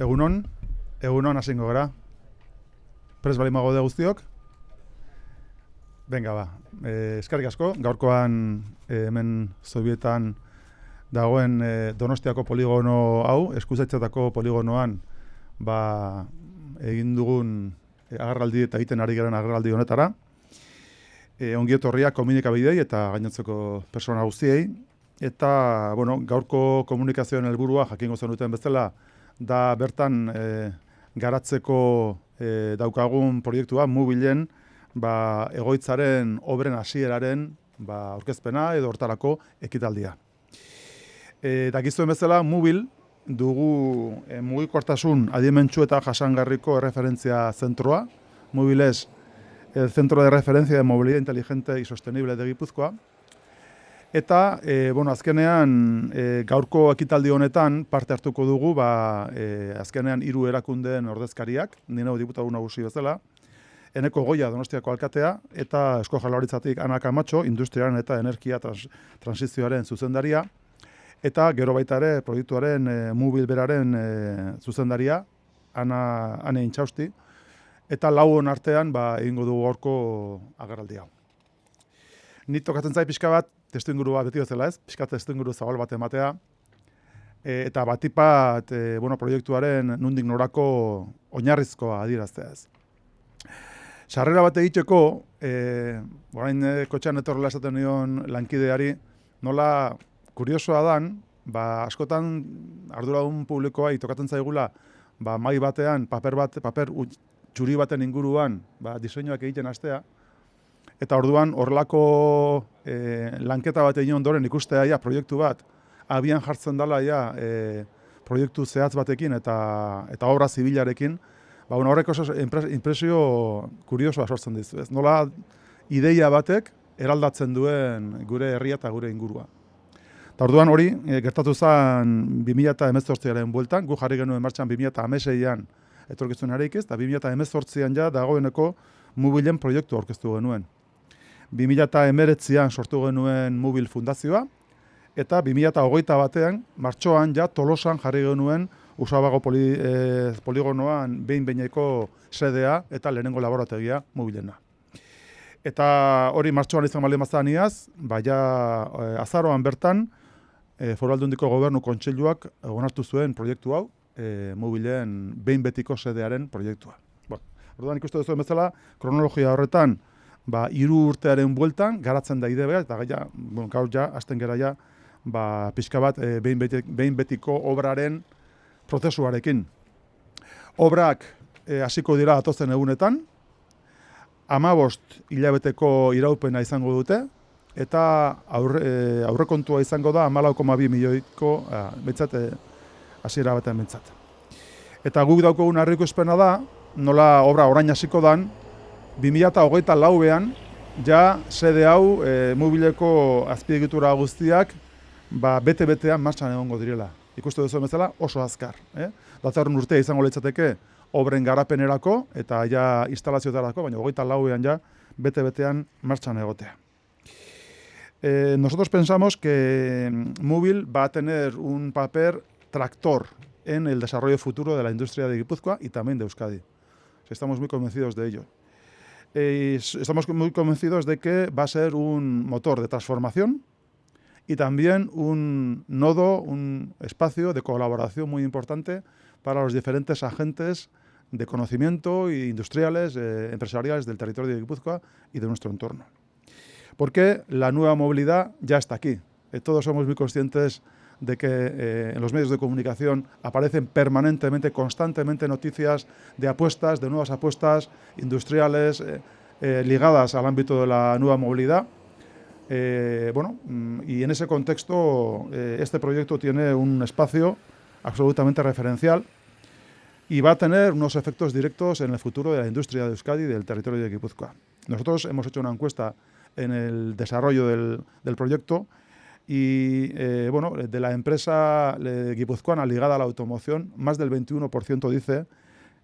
Egunon, egunon hasingo gara. Pres bali mago de guztiok. Venga, ba. E, eskarrik asko, gaurkoan e, hemen Sovietan dagoen e, Donostiako poligono hau, eskuzaitzetako poligonoan, ba, egin dugun e, agarraldi eta egiten ari garen agarraldi honetara. E, ongi etorria komunikabidei eta gainotzeko persona guztiei. Eta, bueno, gaurko komunikazioen helburua jakingo zen duten bezala, da bertan e, garatzeko e, daukagun proiektua mobilen ba, egoitzaren obren hasieraren ba, aurkezpena edo hortarako ekitaldia. E, dakizuen bezala, mobil dugu e, mugikortasun adimentsu eta jasangarriko referentzia zentroa, mobiles el centro de referencia de movilidad inteligente y sostenible de Gipuzkoa, Eta, e, bueno, azkenean, e, gaurko ekitaldi honetan parte hartuko dugu, ba, e, azkenean hiru erakundeen ordezkariak, nina diputatu nagusi bezala, eneko goia donostiako alkatea, eta esko jalaritzatik Ana Camacho, industriaren eta energia trans, transizioaren zuzendaria, eta gero baita ere proiektuaren e, mobil beraren e, zuzendaria, Ana, Ane Intxausti, eta lau artean ba, egingo dugu gaurko agarraldi hau. Ni tokatzen zai pixka bat, testu ingurua beti bezala ez, pixka testu inguru zabal bat ematea, e, eta batipat e, bueno, proiektuaren nundik norako oinarrizkoa adiraztea ez. Sarrera bat egiteko, e, orain e, kotxean etorrela esaten nion lankideari, nola kuriosoa dan, ba, askotan arduradun publikoa tokatzen zaigula, ba, mai batean, paper bat, paper txuri baten inguruan, ba, diseinuak egiten astea, Eta orduan horrelako e, lanketa bat egin ondoren ikustea ja proiektu bat abian jartzen dela ja e, proiektu zehatz batekin eta eta obra zibilarekin, ba bueno, horrek oso impresio kuriosoa sortzen dizu, ez? Nola ideia batek eraldatzen duen gure herria eta gure ingurua. Eta orduan hori e, gertatu zen 2018aren bueltan, gu jarri genuen martxan 2016an etorkizun areikiz, eta 2018an ja dagoeneko mobilen proiektu aurkeztu genuen. 2008an sortu genuen mobil fundazioa, eta 2008 batean, martxoan ja tolosan jarri genuen usabago poli, e, poligonoan behin behineko sedea eta lehenengo laborategia mobilena. Eta hori martxoan izan bali mazan iaz, baina e, azaroan bertan, e, foraldundiko gobernu kontseiluak onartu zuen proiektu hau, e, mobilen behin betiko sedearen proiektua. Bueno, orduan ikustu duzu bezala, kronologia horretan, ba, iru urtearen bueltan, garatzen da idea, eta gaia, bueno, gaur ja, azten gara ja, ba, pixka bat, e, behin, behin betiko obraren prozesuarekin. Obrak e, hasiko dira atozen egunetan, amabost hilabeteko iraupena izango dute, eta aurre, e, aurrekontua izango da amalaukoma bi milioiko, e, betzat, e, hasiera batean betzat. Eta guk daukogun harriko espena da, nola obra orain hasiko dan, 2008 lauean, ja sede hau e, mobileko azpiegitura guztiak ba, bete-betean martxan egongo direla. Ikustu duzu bezala oso azkar. Eh? Datzarun urtea izango litzateke obren garapenerako eta ja instalazioetarako, baina hogeita lauean ja bete-betean martxan egotea. Eh, nosotros pensamos que móvil va a tener un papel tractor en el desarrollo futuro de la industria de Guipúzcoa y también de Euskadi. Estamos muy convencidos de ello. Eh, estamos muy convencidos de que va a ser un motor de transformación y también un nodo, un espacio de colaboración muy importante para los diferentes agentes de conocimiento e industriales, eh, empresariales del territorio de Guipúzcoa y de nuestro entorno. Porque la nueva movilidad ya está aquí. Eh, todos somos muy conscientes de que eh, en los medios de comunicación aparecen permanentemente, constantemente noticias de apuestas, de nuevas apuestas industriales eh, eh, ligadas al ámbito de la nueva movilidad. bueno, mm, y en ese contexto este proyecto tiene un espacio absolutamente referencial y va a tener unos efectos directos en el futuro de la industria de Euskadi y del territorio de Guipúzcoa. Nosotros hemos hecho una encuesta en el desarrollo del, del proyecto y eh, bueno, de la empresa eh, guipuzcoana ligada a la automoción, más del 21% dice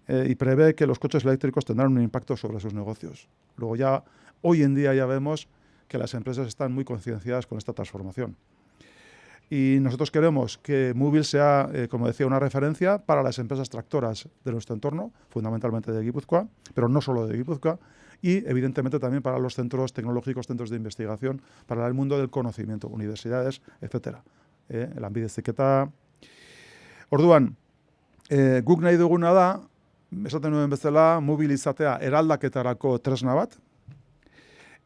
eh, y prevé que los coches eléctricos tendrán un impacto sobre sus negocios. Luego ya, hoy en día ya vemos que las empresas están muy concienciadas con esta transformación. Y nosotros queremos que Móvil sea, como decía, una referencia para las empresas tractoras de nuestro entorno, fundamentalmente de Guipúzcoa, pero no solo de Guipúzcoa, y evidentemente también para los centros tecnológicos, centros de investigación, para el mundo del conocimiento, universidades, etcétera. Eh, lanbide ziketa. Orduan, eh, guk nahi duguna da, esaten nuen bezala, mobilizatea eraldaketarako tresna bat,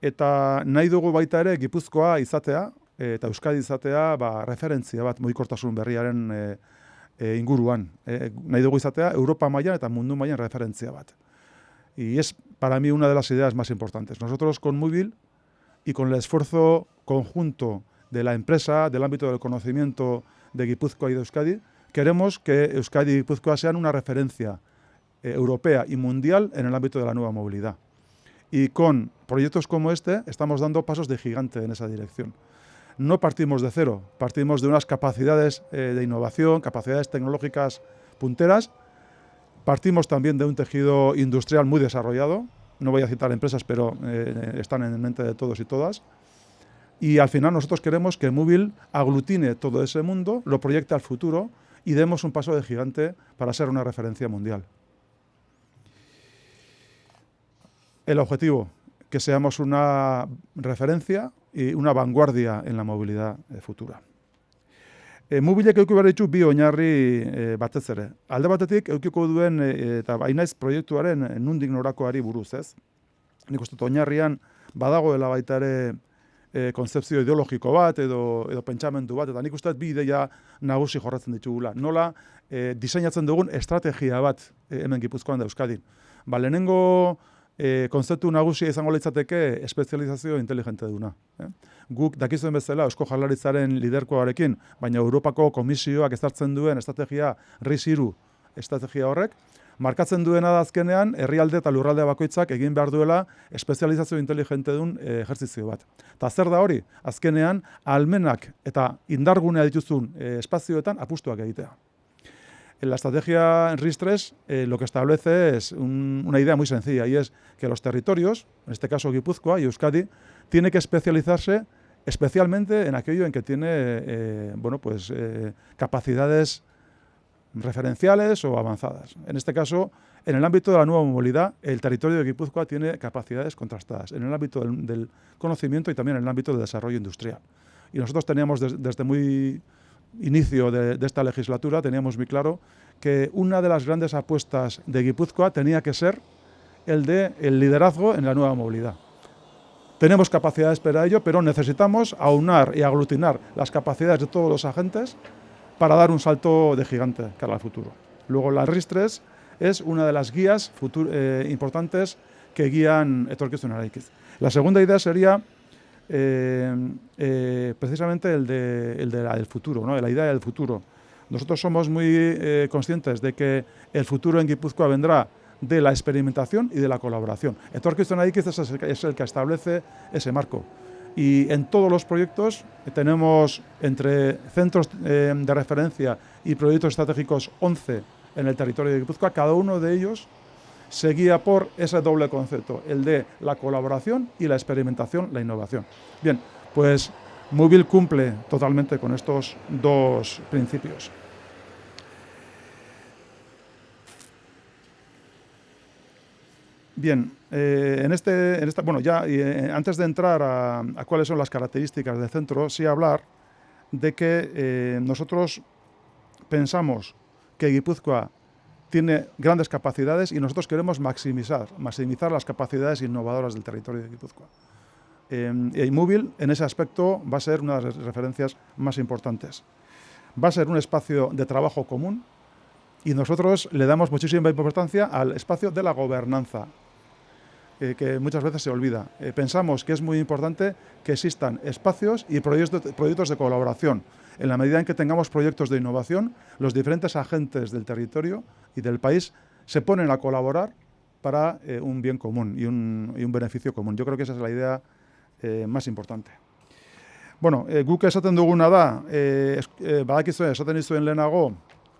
eta nahi dugu baita ere Gipuzkoa izatea, eta Euskadi izatea ba, referentzia bat mugikortasun berriaren e, e, inguruan. E, nahi dugu izatea Europa mailan eta mundu mailan referentzia bat. Y es para mí una de las ideas más importantes. Nosotros con Móvil y con el esfuerzo conjunto de la empresa, del ámbito del conocimiento de Guipúzcoa y de Euskadi, queremos que Euskadi y Guipúzcoa sean una referencia eh, europea y mundial en el ámbito de la nueva movilidad. Y con proyectos como este estamos dando pasos de gigante en esa dirección. No partimos de cero, partimos de unas capacidades eh, de innovación, capacidades tecnológicas punteras, partimos también de un tejido industrial muy desarrollado, no voy a citar empresas, pero eh, están en mente de todos y todas, y al final nosotros queremos que Móvil aglutine todo ese mundo, lo proyecte al futuro y demos un paso de gigante para ser una referencia mundial. El objetivo, que seamos una referencia y una vanguardia en la movilidad eh, futura. E, mobilek euki behar ditu bi oinarri e, batez ere. Alde batetik eukiko duen e, eta bainaiz proiektuaren nundik norakoari buruz, ez? Nik uste oinarrian badagoela baita ere e, konzeptzio ideologiko bat edo, edo pentsamendu bat, eta nik uste bi ideia nagusi jorratzen ditugula. Nola e, diseinatzen dugun estrategia bat e, hemen gipuzkoan da Euskadin. Ba, lehenengo e, konzeptu nagusia izango litzateke espezializazio inteligente duna. Eh? Guk dakizuen bezala Eusko Jaurlaritzaren liderkoarekin, baina Europako Komisioak ezartzen duen estrategia RIS-3 estrategia horrek, markatzen duena da azkenean herrialde eta lurralde bakoitzak egin behar duela espezializazio inteligente duen e, ejertzizio bat. Ta zer da hori? Azkenean almenak eta indargunea dituzun e, espazioetan apustuak egitea. En la estrategia RIS-3 eh, lo que establece es un, una idea muy sencilla y es que los territorios, en este caso Guipúzcoa y Euskadi, tiene que especializarse especialmente en aquello en que tiene eh, bueno, pues, eh, capacidades referenciales o avanzadas. En este caso, en el ámbito de la nueva movilidad, el territorio de Guipúzcoa tiene capacidades contrastadas, en el ámbito del, del conocimiento y también en el ámbito del desarrollo industrial. Y nosotros teníamos des, desde muy inicio de, esta legislatura, teníamos muy claro que una de las grandes apuestas de Guipúzcoa tenía que ser el de el liderazgo en la nueva movilidad. Tenemos capacidades para ello, pero necesitamos aunar y aglutinar las capacidades de todos los agentes para dar un salto de gigante cara al futuro. Luego la RIS-3 es una de las guías eh, importantes que guían Etorkizun. La segunda idea sería eh, eh, precisamente el, de, el del futuro, ¿no? la idea del futuro. Nosotros somos muy eh, conscientes de que el futuro en Guipúzcoa vendrá de la experimentación y de la colaboración. Araikiz es, es el que establece ese marco. Y en todos los proyectos tenemos entre centros de referencia y proyectos estratégicos 11 en el territorio de Guipúzcoa, cada uno de ellos se guía por ese doble concepto, el de la colaboración y la experimentación, la innovación. Bien, pues Móvil cumple totalmente con estos dos principios. Bien, eh, en, este, en esta, bueno, ya eh, antes de entrar a, a, cuáles son las características del centro, sí hablar de que eh, nosotros pensamos que Guipúzcoa tiene grandes capacidades y nosotros queremos maximizar, maximizar las capacidades innovadoras del territorio de Guipúzcoa. Eh, y Móvil, en ese aspecto, va a ser una de las referencias más importantes. Va a ser un espacio de trabajo común y nosotros le damos muchísima importancia al espacio de la gobernanza, eh, que muchas veces se olvida. Eh, pensamos que es muy importante que existan espacios y proyectos proyectos de colaboración. En la medida en que tengamos proyectos de innovación, los diferentes agentes del territorio y del país se ponen a colaborar para eh, un bien común y un, y un, beneficio común. Yo creo que esa es la idea eh, más importante. Bueno, eh, guk esaten duguna da, eh, eh, badakizu esaten izuen lehenago,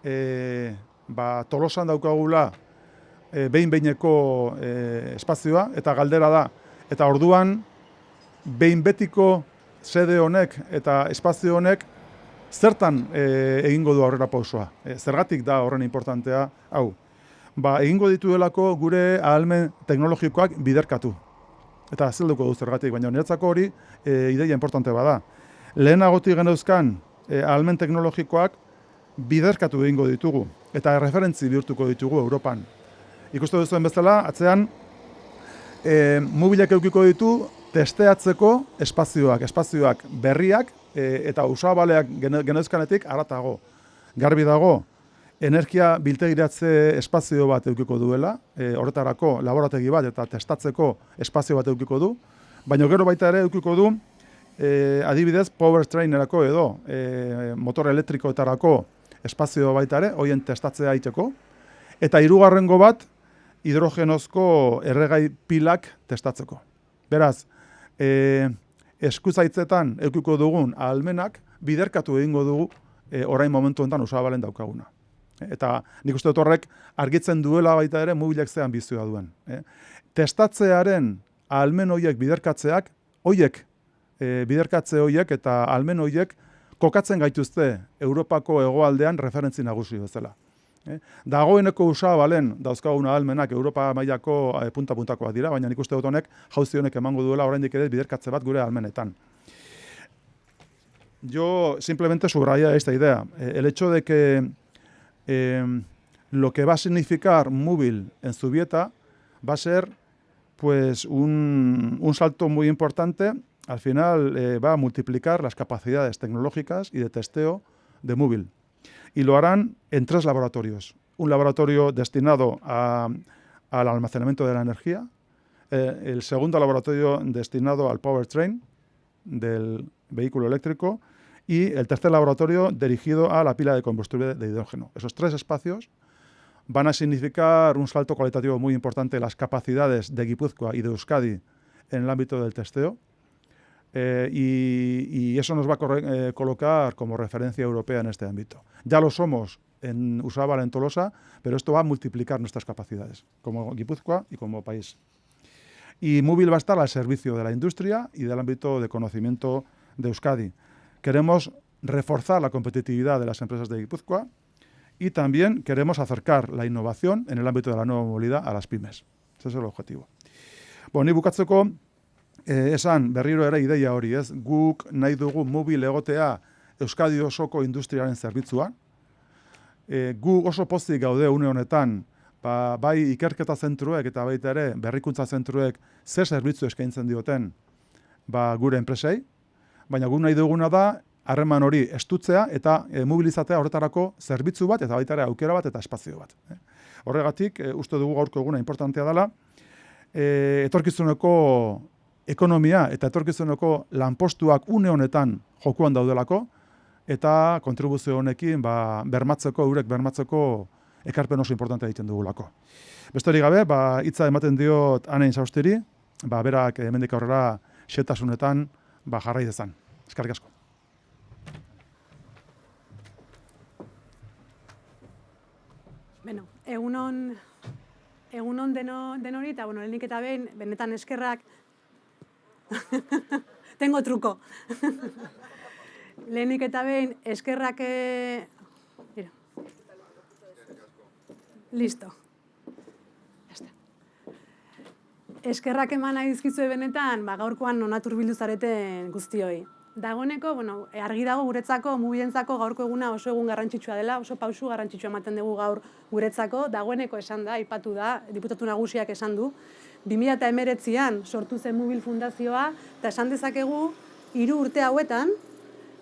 eh, ba, tolosan daukagula e, behin-behineko e, espazioa, eta galdera da. Eta orduan, behin betiko sede honek eta espazio honek Zertan e, egingo du aurrera pausoa? E, zergatik da horren importantea hau? Ba, egingo dituelako gure ahalmen teknologikoak biderkatu. Eta zelduko du zergatik, baina niretzako hori e, ideia importante bada. Lehenagotik geneuzkan e, ahalmen teknologikoak biderkatu egingo ditugu eta referentzi bihurtuko ditugu Europan. Ikustu duzuen bezala, atzean e, mobilak eukiko ditu testeatzeko espazioak, espazioak berriak e, eta usabaleak genezkanetik aratago. Garbi dago, energia biltegiratze espazio bat eukiko duela, e, horretarako laborategi bat eta testatzeko espazio bat eukiko du, baina gero baita ere eukiko du, e, adibidez, power trainerako edo e, motor elektrikoetarako espazio baita ere, hoien testatzea aiteko, eta hirugarrengo bat, hidrogenozko erregai pilak testatzeko. Beraz, e, eskuzaitzetan eukiko dugun ahalmenak biderkatu egingo dugu e, orain momentu honetan usabalen daukaguna. Eta nik uste dut horrek argitzen duela baita ere mobilek zean bizioa duen. E. Testatzearen ahalmen horiek biderkatzeak, horiek e, biderkatze horiek eta ahalmen horiek kokatzen gaituzte Europako hegoaldean referentzi nagusi bezala. Eh? Dagoeneko usabalen dauzkagun ahalmenak Europa mailako e, punta-puntakoak dira, baina nik uste dut honek jauzi honek emango duela oraindik ere biderkatze bat gure ahalmenetan. Yo simplemente subraya esta idea. Eh, el hecho de que eh, lo que va a significar móvil en Zubieta va a ser pues un, un salto muy importante. Al final eh, va a multiplicar las capacidades tecnológicas y de testeo de móvil y lo harán en tres laboratorios. Un laboratorio destinado al almacenamiento de la energía, eh, el segundo laboratorio destinado al powertrain del vehículo eléctrico y el tercer laboratorio dirigido a la pila de combustible de hidrógeno. Esos tres espacios van a significar un salto cualitativo muy importante en las capacidades de Guipúzcoa y de Euskadi en el ámbito del testeo eh, y, eso nos va a eh, colocar como referencia europea en este ámbito. Ya lo somos en Usabal, en Tolosa, pero esto va a multiplicar nuestras capacidades como Guipúzcoa y como país. Y Móvil va a estar al servicio de la industria y del ámbito de conocimiento de Euskadi. Queremos reforzar la competitividad de las empresas de Guipúzcoa y también queremos acercar la innovación en el ámbito de la nueva movilidad a las pymes. Ese es el objetivo. Bueno, y bukatzeko, e, esan berriro ere ideia hori, ez? Guk nahi dugu mobil egotea Euskadi osoko industriaren zerbitzuan. E, gu oso pozik gaude une honetan, ba, bai ikerketa zentruek eta baita ere berrikuntza zentruek zer zerbitzu eskaintzen dioten ba, gure enpresei, baina gu nahi duguna da harreman hori estutzea eta e, mobilizatea horretarako zerbitzu bat eta baita ere aukera bat eta espazio bat. E. Horregatik, e, uste dugu gaurko eguna importantea dela, e, etorkizuneko ekonomia eta etorkizuneko lanpostuak une honetan jokuan daudelako, eta kontribuzio honekin ba, bermatzeko, eurek bermatzeko ekarpen oso importantea egiten dugulako. Beste gabe, ba, hitza ematen diot anein zaustiri, ba, berak hemendik aurrera xetasunetan ba, jarrai dezan. Eskarrik asko. Bueno, egunon, egunon deno, denori, eta bueno, lehenik eta behin, benetan eskerrak Tengo truko. Lehenik eta behin, eskerrak... E... Mira. Listo. Eskerrak eman nahi dizkizue benetan, ba, gaurkoan nonatur bildu zareten guztioi. Dagoeneko, bueno, argi dago guretzako, mubientzako gaurko eguna oso egun garrantzitsua dela, oso pausu garrantzitsua ematen dugu gaur guretzako, dagoeneko esan da, ipatu da, diputatu nagusiak esan du, 2008an sortu zen Mobil Fundazioa, eta esan dezakegu, hiru urte hauetan,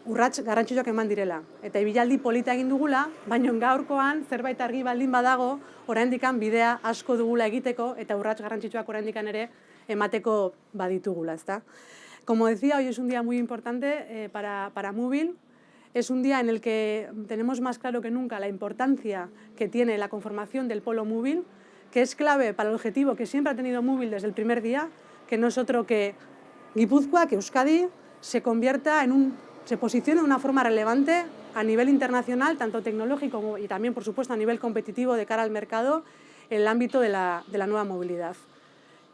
urrats garrantzitsuak eman direla. Eta ibilaldi polita egin dugula, baina gaurkoan zerbait argi baldin badago, oraindikan bidea asko dugula egiteko, eta urrats garrantzitsuak oraindikan ere emateko baditugula, ezta? Como decía, hoy es un día muy importante eh, para, para Móvil. Es un día en el que tenemos más claro que nunca la importancia que tiene la conformación del polo móvil, que es clave para el objetivo que siempre ha tenido Móvil desde el primer día, que no es otro que Guipúzcoa, que Euskadi se convierta en un, se posicione de una forma relevante a nivel internacional, tanto tecnológico como, y también, por supuesto, a nivel competitivo de cara al mercado en el ámbito de la, de la nueva movilidad.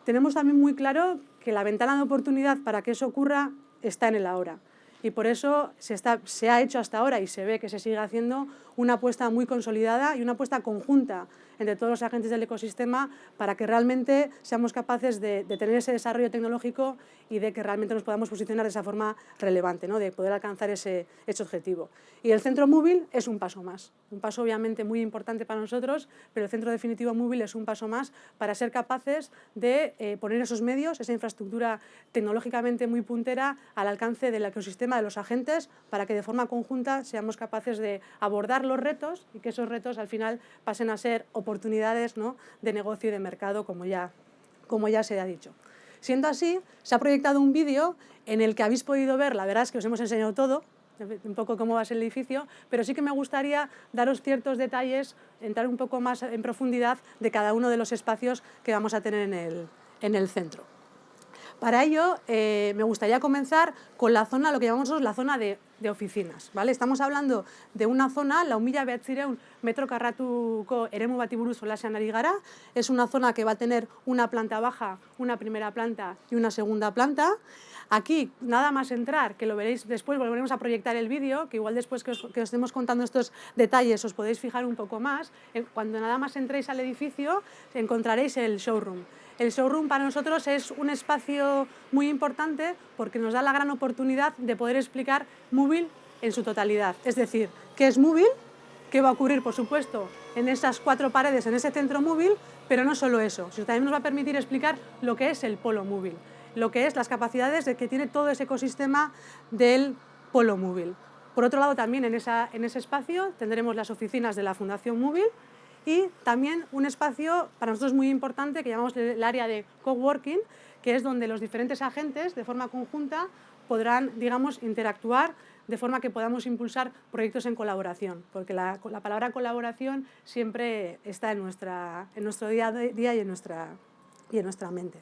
Tenemos también muy claro que la ventana de oportunidad para que eso ocurra está en el ahora. y por eso se, se ha hecho hasta ahora y se ve que se sigue haciendo una apuesta muy consolidada y una apuesta conjunta entre todos los agentes del ecosistema para que realmente seamos capaces de, tener ese desarrollo tecnológico y de que realmente nos podamos posicionar de esa forma relevante, ¿no? de poder alcanzar ese, ese objetivo. Y el centro móvil es un paso más, un paso obviamente muy importante para nosotros, pero el centro definitivo móvil es un paso más para ser capaces de eh, poner esos medios, esa infraestructura tecnológicamente muy puntera al alcance del ecosistema de los agentes para que de forma conjunta seamos capaces de abordar los retos y que esos retos al final pasen a ser oportunidades ¿no? de negocio y de mercado, como ya, como ya se ha dicho. Siendo así, se ha proyectado un vídeo en el que habéis podido ver, la verdad es que os hemos enseñado todo, un poco cómo va a ser el edificio, pero sí que me gustaría daros ciertos detalles, entrar un poco más en profundidad de cada uno de los espacios que vamos a tener en el, en el centro. Para ello, eh, me gustaría comenzar con la zona, lo que llamamos la zona de, oficinas. ¿vale? Estamos hablando de una zona, la humilla behatzireun metro karratuko eremu bati buruz solasean ari gara. Es una zona que va a tener una planta baja, una primera planta y una segunda planta. Aquí, nada más entrar, que lo veréis después, volveremos a proyectar el vídeo, que igual después que os, que os, estemos contando estos detalles os podéis fijar un poco más. Cuando nada más entréis al edificio, encontraréis el showroom. El showroom para nosotros es un espacio muy importante porque nos da la gran oportunidad de poder explicar móvil en su totalidad. Es decir, qué es móvil, qué va a ocurrir, por supuesto, en esas cuatro paredes, en ese centro móvil, pero no solo eso, sino también nos va a permitir explicar lo que es el polo móvil, lo que es las capacidades de que tiene todo ese ecosistema del polo móvil. Por otro lado, también en, en ese espacio tendremos las oficinas de la Fundación Móvil, y también un espacio para nosotros muy importante que llamamos el área de coworking, que es donde los diferentes agentes de forma conjunta podrán, digamos, interactuar de forma que podamos impulsar proyectos en colaboración, porque la, la palabra colaboración siempre está en, nuestra, en nuestro día a día y en, nuestra, y en nuestra mente.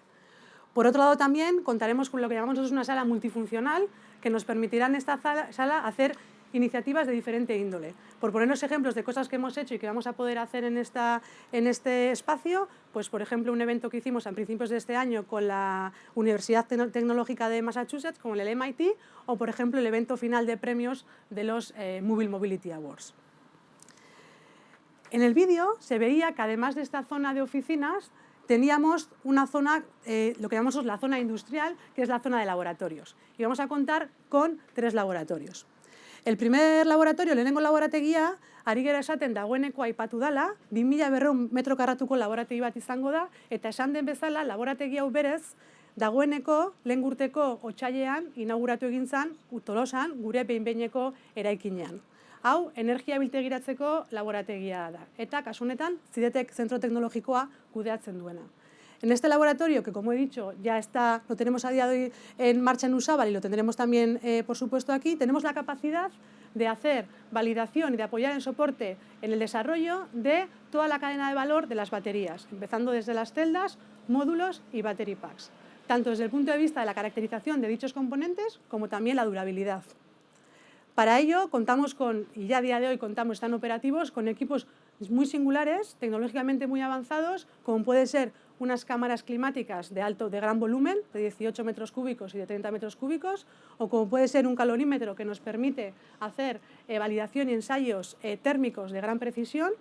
Por otro lado, también contaremos con lo que llamamos una sala multifuncional, que nos permitirá en esta sala hacer iniciativas de diferente índole. Por ponernos ejemplos de cosas que hemos hecho y que vamos a poder hacer en, esta, en este espacio, pues por ejemplo un evento que hicimos a principios de este año con la Universidad Tecnológica de Massachusetts, con el MIT, o por ejemplo el evento final de premios de los eh, Mobile Mobility Awards. En el vídeo se veía que además de esta zona de oficinas, teníamos una zona, eh, lo que llamamos la zona industrial, que es la zona de laboratorios. Y vamos a contar con tres laboratorios. El primer laboratorio, lehenengo laborategia, ari gera esaten dagoeneko aipatu dala, 2000 berreun metro karratuko laborategi bat izango da, eta esan den bezala, laborategi hau berez, dagoeneko lehen gurteko otxailean inauguratu egin zen, utolosan, gure behinbeineko eraikinean. Hau, energia biltegiratzeko laborategia da. Eta, kasunetan, zidetek zentro teknologikoa kudeatzen duena. En este laboratorio, que como he dicho, ya está, lo tenemos a día de hoy en marcha en Usabal y lo tendremos también, eh, por supuesto, aquí, tenemos la capacidad de hacer validación y de apoyar en soporte en el desarrollo de toda la cadena de valor de las baterías, empezando desde las celdas, módulos y battery packs, tanto desde el punto de vista de la caracterización de dichos componentes como también la durabilidad. Para ello contamos con, y ya a día de hoy contamos, están operativos, con equipos muy singulares, tecnológicamente muy avanzados, como puede ser unas cámaras climáticas de alto, de gran volumen, de 18 metros cúbicos y de 30 metros cúbicos, o como puede ser un calorímetro que nos permite hacer eh, validación y ensayos eh, térmicos de gran precisión,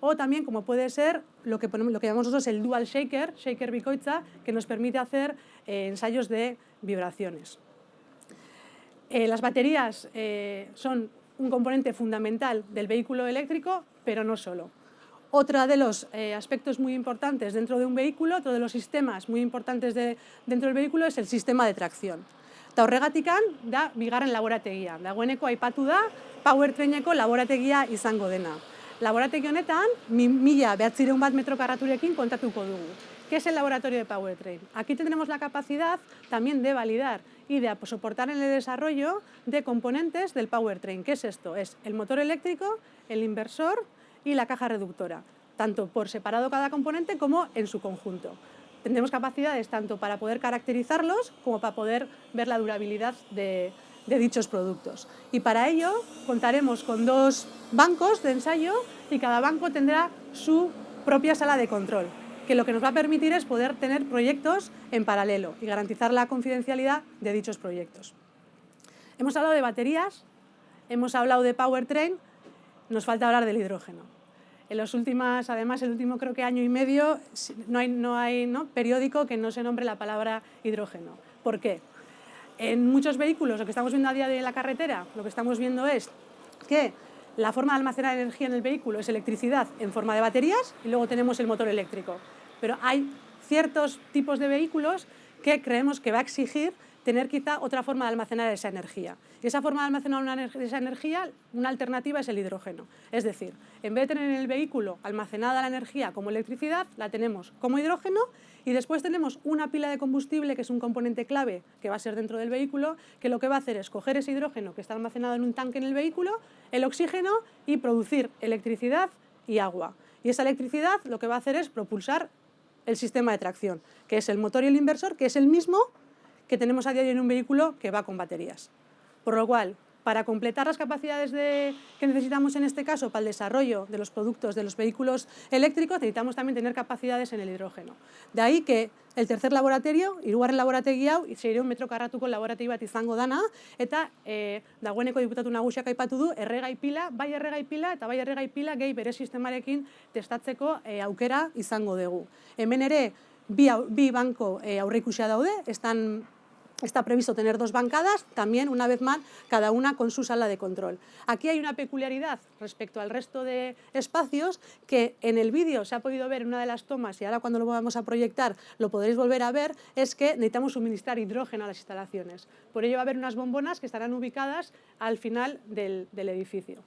o también como puede ser lo que, lo que llamamos nosotros el dual shaker, shaker bicoitza, que nos permite hacer eh, ensayos de vibraciones. las baterías son un componente fundamental del vehículo eléctrico, pero no solo. Otro de los eh, aspectos muy importantes dentro de un vehículo, otro de los sistemas muy importantes de, dentro del vehículo es el sistema de tracción. Eta horregatikan da bigarren laborategia. Dagoeneko aipatu da powertraineko laborategia izango dena. Laborategi honetan, mila behatzireun bat metro karraturekin kontatuko dugu. ¿Qué es el laboratorio de Powertrain? Aquí tendremos la capacidad también de validar y de soportar en el desarrollo de componentes del Powertrain. ¿Qué es esto? Es el motor eléctrico, el inversor, y la caja reductora, tanto por separado cada componente como en su conjunto. Tendremos capacidades tanto para poder caracterizarlos como para poder ver la durabilidad de, dichos productos. Y para ello contaremos con dos bancos de ensayo y cada banco tendrá su propia sala de control, que lo que nos va a permitir es poder tener proyectos en paralelo y garantizar la confidencialidad de dichos proyectos. Hemos hablado de baterías, hemos hablado de powertrain, nos falta hablar del hidrógeno. En los últimos, además, el último creo que año y medio, no hay, no hay ¿no? periódico que no se nombre la palabra hidrógeno. ¿Por qué? En muchos vehículos, lo que estamos viendo a día de la carretera, lo que estamos viendo es que la forma de almacenar energía en el vehículo es electricidad en forma de baterías y luego tenemos el motor eléctrico. Pero hay ciertos tipos de vehículos que creemos que va a exigir tener quizá otra forma de almacenar esa energía. Y esa forma de almacenar esa energía, una alternativa es el hidrógeno. Es decir, en vez de tener en el vehículo almacenada la energía como electricidad, la tenemos como hidrógeno y después tenemos una pila de combustible, que es un componente clave que va a ser dentro del vehículo, que lo que va a hacer es coger ese hidrógeno que está almacenado en un tanque en el vehículo, el oxígeno y producir electricidad y agua. Y esa electricidad lo que va a hacer es propulsar el sistema de tracción, que es el motor y el inversor, que es el mismo que tenemos a de hoy en un vehículo que va con baterías. Por lo cual, para completar las capacidades que necesitamos en este caso para el desarrollo de los productos de los vehículos eléctricos, necesitamos también tener capacidades en el hidrógeno. De ahí que el tercer laboratorio, hirugarren laborategi hau, un metro karratuko laborategi bat izango dana, eta e, dagoeneko diputatu nagusiak aipatu du, erregai pila, bai erregai pila, eta bai erregai pila gehi bere sistemarekin testatzeko e, aukera izango dugu. Hemen ere, bi, bi banko e, aurreikusia daude, están Está previsto tener dos bancadas, también, una vez más, cada una con su sala de control. Aquí hay una peculiaridad respecto al resto de espacios que en el vídeo se ha podido ver en una de las tomas y ahora cuando lo vamos a proyectar lo podréis volver a ver, es que necesitamos suministrar hidrógeno a las instalaciones. Por ello va a haber unas bombonas que estarán ubicadas al final del, edificio.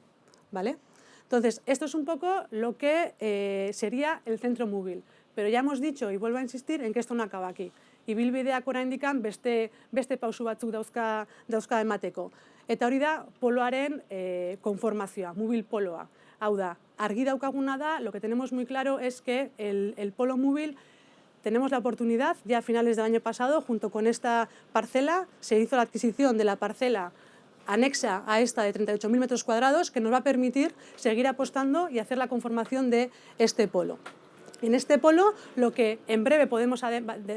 ¿vale? Entonces, esto es un poco lo que eh, sería el centro móvil. Pero ya hemos dicho, y vuelvo a insistir, en que esto no acaba aquí ibilbideak oraindikan beste, beste pausu batzuk dauzka, dauzka emateko. Eta hori da poloaren e, konformazioa, mobil poloa. Hau da, argi daukaguna da, lo que tenemos muy claro es que el, el polo móvil tenemos la oportunidad, ya a finales del año pasado, junto con esta parcela, se hizo la adquisición de la parcela anexa a esta de 38.000 metros cuadrados, que nos va a permitir seguir apostando y hacer la conformación de este polo. En este polo, lo que en breve podemos,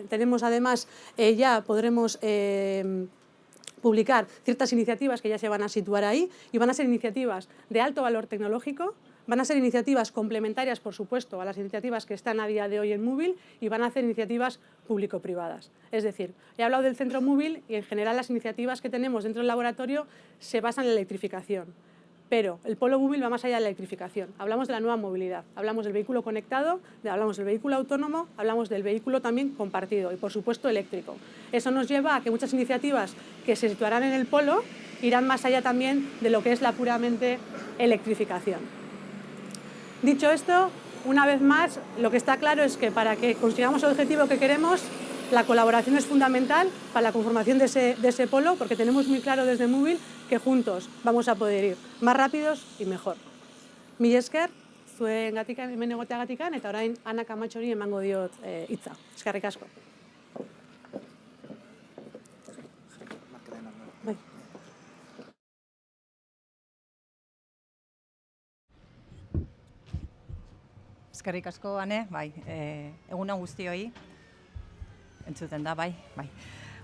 tenemos además, eh, ya podremos eh, publicar ciertas iniciativas que ya se van a situar ahí y van a ser iniciativas de alto valor tecnológico, van a ser iniciativas complementarias, por supuesto, a las iniciativas que están a día de hoy en móvil y van a ser iniciativas público-privadas. Es decir, he hablado del centro móvil y en general las iniciativas que tenemos dentro del laboratorio se basan en la electrificación. Pero el polo móvil va más allá de la electrificación. Hablamos de la nueva movilidad, hablamos del vehículo conectado, hablamos del vehículo autónomo, hablamos del vehículo también compartido y, por supuesto, eléctrico. Eso nos lleva a que muchas iniciativas que se situarán en el polo irán más allá también de lo que es la puramente electrificación. Dicho esto, una vez más, lo que está claro es que para que consigamos el objetivo que queremos, la colaboración es fundamental para la conformación de ese, de ese polo, porque tenemos muy claro desde Móvil que juntos vamos a poder ir más rápidos y mejor. Mi esker, zuen gatikan, hemen egoteagatikan, eta orain Ana Kamatxori emango diot e, hitza. Eskerrik asko. Bai. Eskerrik asko, Ane, bai, e, eguna guztioi, entzuten da, bai, bai.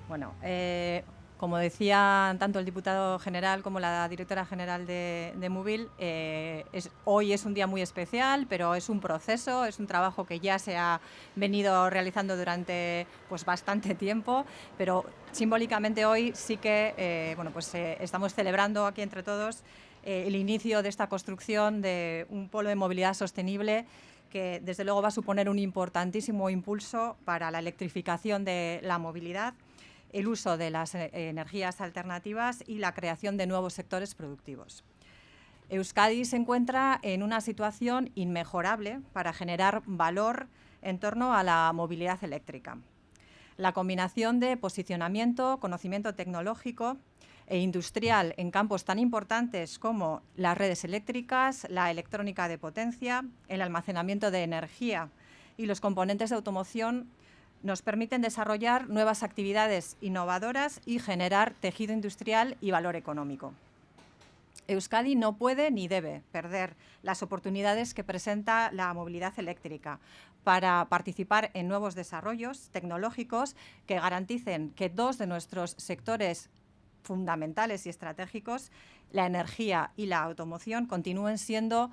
Bueno, eh, como decía tanto el diputado general como la directora general de, de eh, hoy es un día muy especial, pero es un proceso, es un trabajo que ya se ha venido realizando durante pues, bastante tiempo, pero simbólicamente hoy sí que eh, bueno, pues, estamos celebrando aquí entre todos el inicio de esta construcción de un polo de movilidad sostenible que desde luego va a suponer un importantísimo impulso para la electrificación de la movilidad, el uso de las eh, energías alternativas y la creación de nuevos sectores productivos. Euskadi se encuentra en una situación inmejorable para generar valor en torno a la movilidad eléctrica. La combinación de posicionamiento, conocimiento tecnológico e industrial en campos tan importantes como las redes eléctricas, la electrónica de potencia, el almacenamiento de energía y los componentes de automoción nos permiten desarrollar nuevas actividades innovadoras y generar tejido industrial y valor económico. Euskadi no puede ni debe perder las oportunidades que presenta la movilidad eléctrica para participar en nuevos desarrollos tecnológicos que garanticen que dos de nuestros sectores fundamentales y estratégicos, la energía y la automoción continúen siendo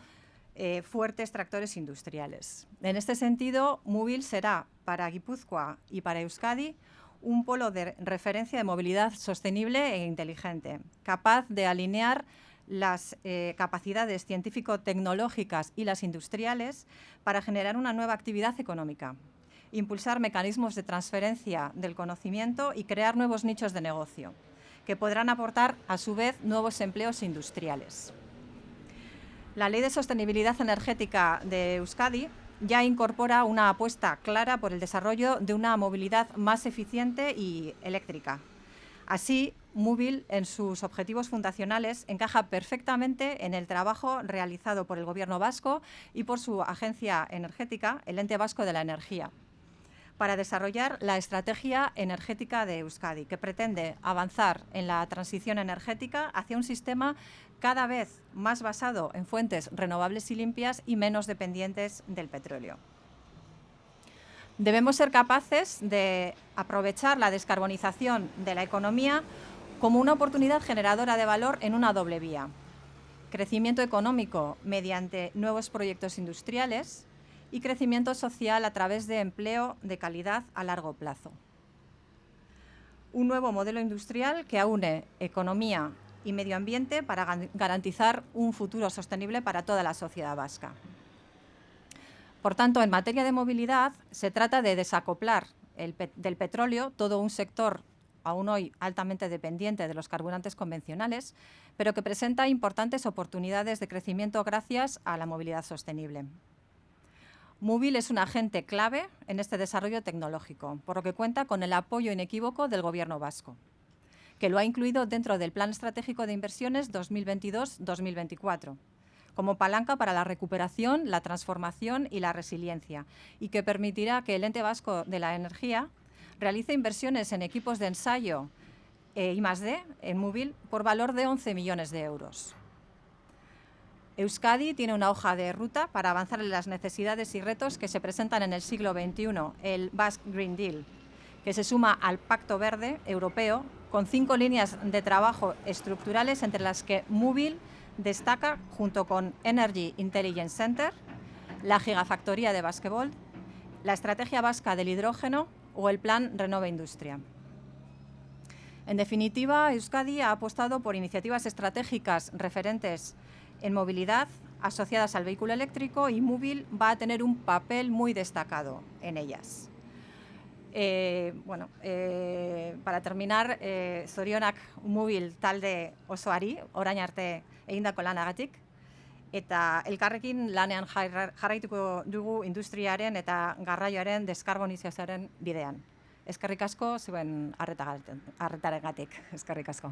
eh, fuertes tractores industriales. En este sentido, Móvil será para Guipúzcoa y para Euskadi un polo de referencia de movilidad sostenible e inteligente, capaz de alinear las eh, capacidades científico-tecnológicas y las industriales para generar una nueva actividad económica, impulsar mecanismos de transferencia del conocimiento y crear nuevos nichos de negocio, que podrán aportar, a su vez, nuevos empleos industriales. La Ley de Sostenibilidad Energética de Euskadi ya incorpora una apuesta clara por el desarrollo de una movilidad más eficiente y eléctrica. Así, Móvil, en sus objetivos fundacionales, encaja perfectamente en el trabajo realizado por el Gobierno vasco y por su agencia energética, el Ente Vasco de la Energía, para desarrollar la estrategia energética de Euskadi, que pretende avanzar en la transición energética hacia un sistema cada vez más basado en fuentes renovables y limpias y menos dependientes del petróleo. Debemos ser capaces de aprovechar la descarbonización de la economía como una oportunidad generadora de valor en una doble vía. Crecimiento económico mediante nuevos proyectos industriales y crecimiento social a través de empleo de calidad a largo plazo. Un nuevo modelo industrial que aúne economía y medio ambiente para garantizar un futuro sostenible para toda la sociedad vasca. Por tanto, en materia de movilidad, se trata de desacoplar del petróleo todo un sector aún hoy altamente dependiente de los carburantes convencionales, pero que presenta importantes oportunidades de crecimiento gracias a la movilidad sostenible. Móvil es un agente clave en este desarrollo tecnológico, por lo que cuenta con el apoyo inequívoco del Gobierno vasco, que lo ha incluido dentro del Plan Estratégico de Inversiones 2022-2024 como palanca para la recuperación, la transformación y la resiliencia, y que permitirá que el Ente Vasco de la Energía realice inversiones en equipos de ensayo eh, y más en móvil por valor de 11 millones de euros. Euskadi tiene una hoja de ruta para avanzar en las necesidades y retos que se presentan en el siglo XXI, el Basque Green Deal, que se suma al Pacto Verde Europeo con cinco líneas de trabajo estructurales entre las que Móvil destaca junto con Energy Intelligence Center, la Gigafactoría de Basquebol, la Estrategia Vasca del Hidrógeno o el Plan Renova Industria. En definitiva, Euskadi ha apostado por iniciativas estratégicas referentes en movilidad asociadas al vehículo eléctrico y Móvil va a tener un papel muy destacado en ellas. Eh, bueno, eh, para terminar, eh, zorionak Móvil talde osoari, orain arte egindako lanagatik, eta elkarrekin lanean jarraituko dugu industriaren eta garraioaren deskarbonizazioaren bidean. Eskerrik asko zuen arretaregatik. Eskerrik asko.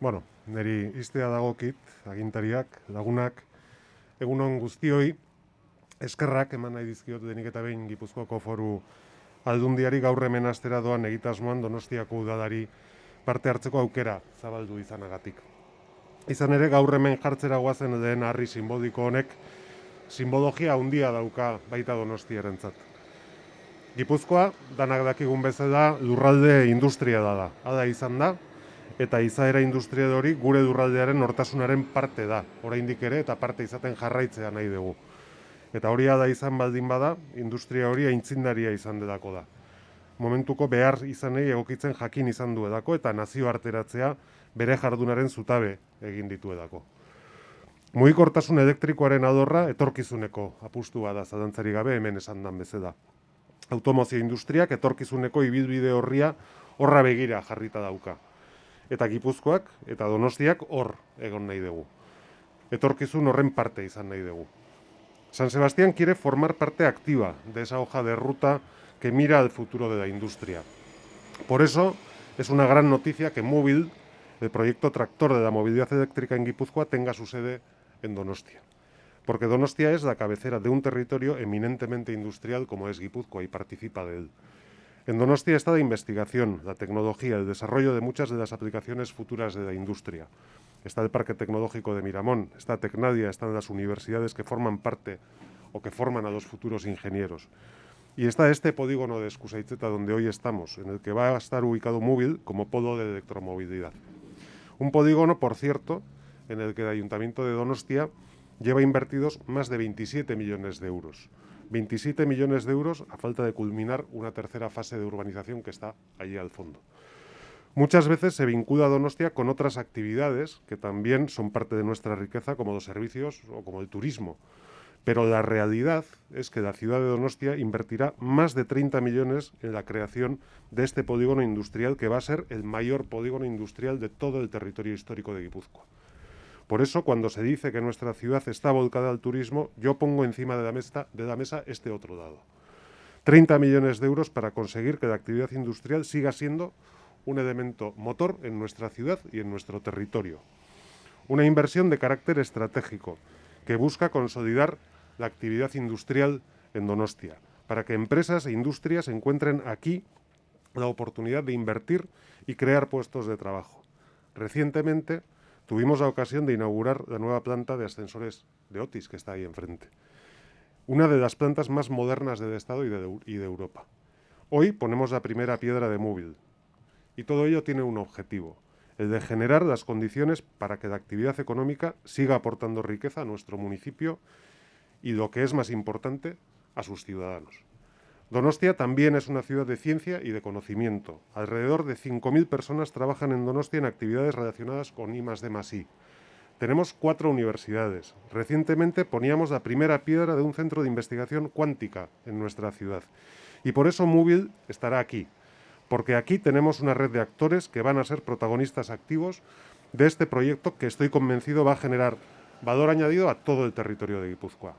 Bueno, niri iztea dagokit, agintariak, lagunak, egunon guztioi, eskerrak eman nahi dizkiot denik eta behin Gipuzkoako foru aldundiari gaur hemen astera doan egitasmoan Donostiako udadari parte hartzeko aukera zabaldu izanagatik. Izan ere gaur hemen jartzera goazen den harri simboliko honek simbologia handia dauka baita Donostiarentzat. Gipuzkoa danak dakigun bezala lurralde industria da da. Ada izan da, eta izaera industria hori gure durraldearen nortasunaren parte da, oraindik ere eta parte izaten jarraitzea nahi dugu. Eta hori da izan baldin bada, industria hori aintzindaria izan dedako da. Momentuko behar izanei egokitzen jakin izan du edako eta nazio arteratzea bere jardunaren zutabe egin ditu edako. Mugikortasun elektrikoaren adorra etorkizuneko apustua da zadantzari gabe hemen esan dan bezeda. Automozio industriak etorkizuneko ibilbide horria horra begira jarrita dauka eta Gipuzkoak eta Donostiak hor egon nahi dugu. Etorkizun horren parte izan nahi dugu. San Sebastián quiere formar parte activa de esa hoja de ruta que mira al futuro de la industria. Por eso es una gran noticia que Móvil, el proyecto tractor de la movilidad eléctrica en Guipúzcoa, tenga su sede en Donostia. Porque Donostia es la cabecera de un territorio eminentemente industrial como es Guipúzcoa y participa de él. En Donostia está la investigación, la tecnología, el desarrollo de muchas de las aplicaciones futuras de la industria. Está el Parque Tecnológico de Miramón, está Tecnadia, están las universidades que forman parte o que forman a los futuros ingenieros. Y está este polígono de Escusaitzeta donde hoy estamos, en el que va a estar ubicado Móvil como polo de electromovilidad. Un polígono, por cierto, en el que el Ayuntamiento de Donostia lleva invertidos más de 27 millones de euros. 27 millones de euros a falta de culminar una tercera fase de urbanización que está allí al fondo. Muchas veces se vincula Donostia con otras actividades que también son parte de nuestra riqueza, como los servicios o como el turismo. Pero la realidad es que la ciudad de Donostia invertirá más de 30 millones en la creación de este polígono industrial que va a ser el mayor polígono industrial de todo el territorio histórico de Guipúzcoa. Por eso, cuando se dice que nuestra ciudad está volcada al turismo, yo pongo encima de la, mesa, este otro dado. 30 millones de euros para conseguir que la actividad industrial siga siendo un elemento motor en nuestra ciudad y en nuestro territorio. Una inversión de carácter estratégico que busca consolidar la actividad industrial en Donostia, para que empresas e industrias encuentren aquí la oportunidad de invertir y crear puestos de trabajo. Recientemente tuvimos la ocasión de inaugurar la nueva planta de ascensores de Otis, que está ahí enfrente. Una de las plantas más modernas del Estado y de, Europa. Hoy ponemos la primera piedra de móvil, y todo ello tiene un objetivo, el de generar las condiciones para que la actividad económica siga aportando riqueza a nuestro municipio y, lo que es más importante, a sus ciudadanos. Donostia también es una ciudad de ciencia y de conocimiento. Alrededor de 5.000 personas trabajan en Donostia en actividades relacionadas con I D Tenemos cuatro universidades. Recientemente poníamos la primera piedra de un centro de investigación cuántica en nuestra ciudad. Y por eso Móvil estará aquí, porque aquí tenemos una red de actores que van a ser protagonistas activos de este proyecto que estoy convencido va a generar valor añadido a todo el territorio de Guipúzcoa.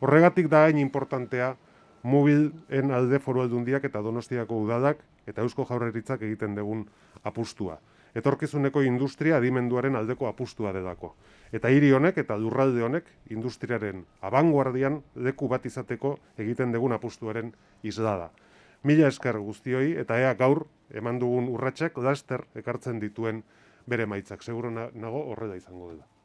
Horregatik da hain importantea mobil en alde foru aldundiak eta donostiako udadak eta eusko jaurreritzak egiten dugun apustua. Etorkizuneko industria adimenduaren aldeko apustua delako. Eta hiri honek eta lurralde honek industriaren abanguardian leku bat izateko egiten dugun apustuaren islada. Mila esker guztioi eta ea gaur eman dugun urratsak laster ekartzen dituen bere maitzak. Seguro nago horrela izango dela.